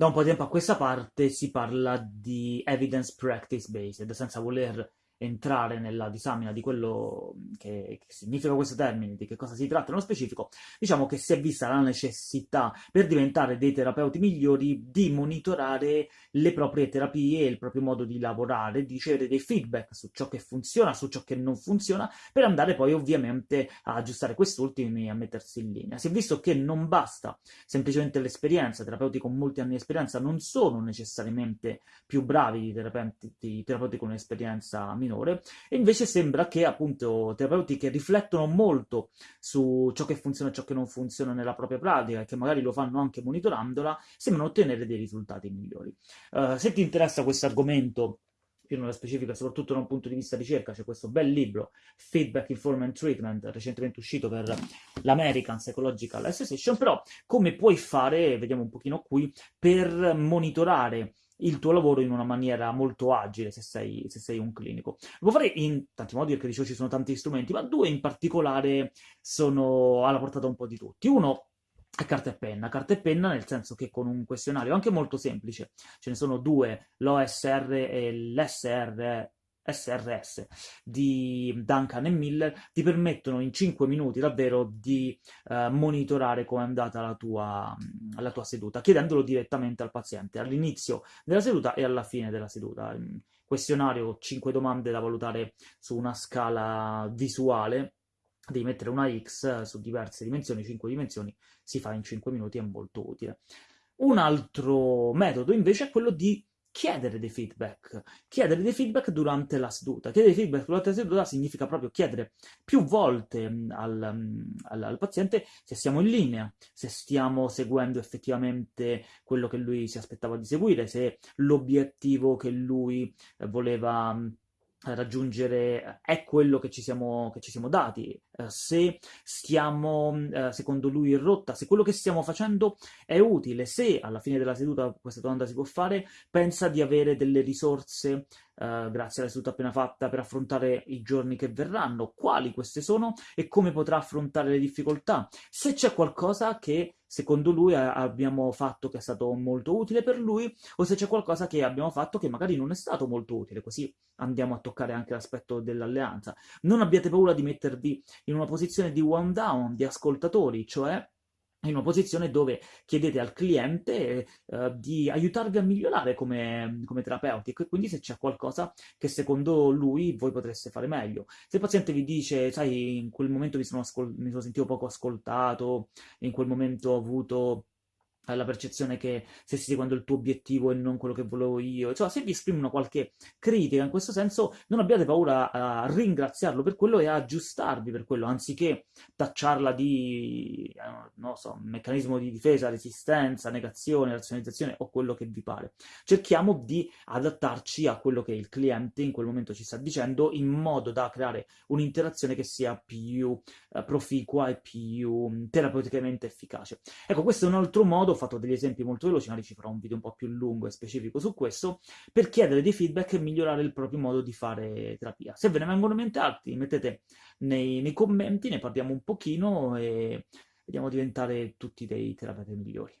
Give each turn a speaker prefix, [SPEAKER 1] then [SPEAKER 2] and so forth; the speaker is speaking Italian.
[SPEAKER 1] da un po' di tempo a questa parte si parla di evidence practice based, senza voler entrare nella disamina di quello che, che, significa questo termine, di che cosa si tratta nello specifico, diciamo che si è vista la necessità per diventare dei terapeuti migliori di monitorare le proprie terapie, il proprio modo di lavorare, di ricevere dei feedback su ciò che funziona, su ciò che non funziona, per andare poi ovviamente a aggiustare quest'ultimi e a mettersi in linea. Si è visto che non basta semplicemente l'esperienza, terapeuti con molti anni di esperienza non sono necessariamente più bravi di terapeuti, di terapeuti con un'esperienza minore, minore, e invece sembra che appunto terapeuti che riflettono molto su ciò che funziona e ciò che non funziona nella propria pratica, e che magari lo fanno anche monitorandola, sembrano ottenere dei risultati migliori. Uh, se ti interessa questo argomento, più nello specifico, soprattutto da un punto di vista ricerca, c'è questo bel libro, Feedback Informant Treatment, recentemente uscito per l'American Psychological Association, però come puoi fare, vediamo un pochino qui, per monitorare il tuo lavoro in una maniera molto agile se sei, se sei un clinico. Lo puoi fare in tanti modi, perché dicevo ci sono tanti strumenti, ma due in particolare sono alla portata un po' di tutti. Uno è carta e penna. Carta e penna nel senso che con un questionario anche molto semplice, ce ne sono due, l'OSR e l'SR SRS di Duncan e Miller ti permettono in 5 minuti davvero di eh, monitorare come è andata la tua, la tua, seduta, chiedendolo direttamente al paziente all'inizio della seduta e alla fine della seduta. questionario, 5 domande da valutare su una scala visuale, devi mettere una X su diverse dimensioni, 5 dimensioni, si fa in 5 minuti, è molto utile. Un altro metodo invece è quello di chiedere dei feedback, chiedere dei feedback durante la seduta. Chiedere dei feedback durante la seduta significa proprio chiedere più volte mm, al, mm, al, al, paziente se siamo in linea, se stiamo seguendo effettivamente quello che lui si aspettava di seguire, se l'obiettivo che lui voleva mm, raggiungere è quello che ci siamo, che ci siamo dati, eh, se stiamo eh, secondo lui in rotta, se quello che stiamo facendo è utile, se alla fine della seduta questa domanda si può fare, pensa di avere delle risorse Uh, grazie alla seduta appena fatta, per affrontare i giorni che verranno, quali queste sono e come potrà affrontare le difficoltà. Se c'è qualcosa che secondo lui abbiamo fatto che è stato molto utile per lui, o se c'è qualcosa che abbiamo fatto che magari non è stato molto utile, così andiamo a toccare anche l'aspetto dell'alleanza. Non abbiate paura di mettervi in una posizione di one down, di ascoltatori, cioè in una posizione dove chiedete al cliente eh, di aiutarvi a migliorare come, come terapeuti e quindi se c'è qualcosa che secondo lui voi potreste fare meglio. Se il paziente vi dice, sai, in quel momento mi sono, mi sono sentito poco ascoltato, in quel momento ho avuto la percezione che stessi seguendo il tuo obiettivo e non quello che volevo io. Insomma, se vi esprimono qualche critica in questo senso, non abbiate paura a ringraziarlo per quello e a aggiustarvi per quello, anziché tacciarla di, eh, non so, meccanismo di difesa, resistenza, negazione, razionalizzazione o quello che vi pare. Cerchiamo di adattarci a quello che il cliente in quel momento ci sta dicendo in modo da creare un'interazione che sia più eh, proficua e più mm, terapeuticamente efficace. Ecco, questo è un altro modo fatto degli esempi molto veloci, magari ci farò un video un po' più lungo e specifico su questo, per chiedere dei feedback e migliorare il proprio modo di fare terapia. Se ve ne vengono in mente altri, mettete nei, nei commenti, ne parliamo un pochino e vediamo diventare tutti dei terapeuti migliori.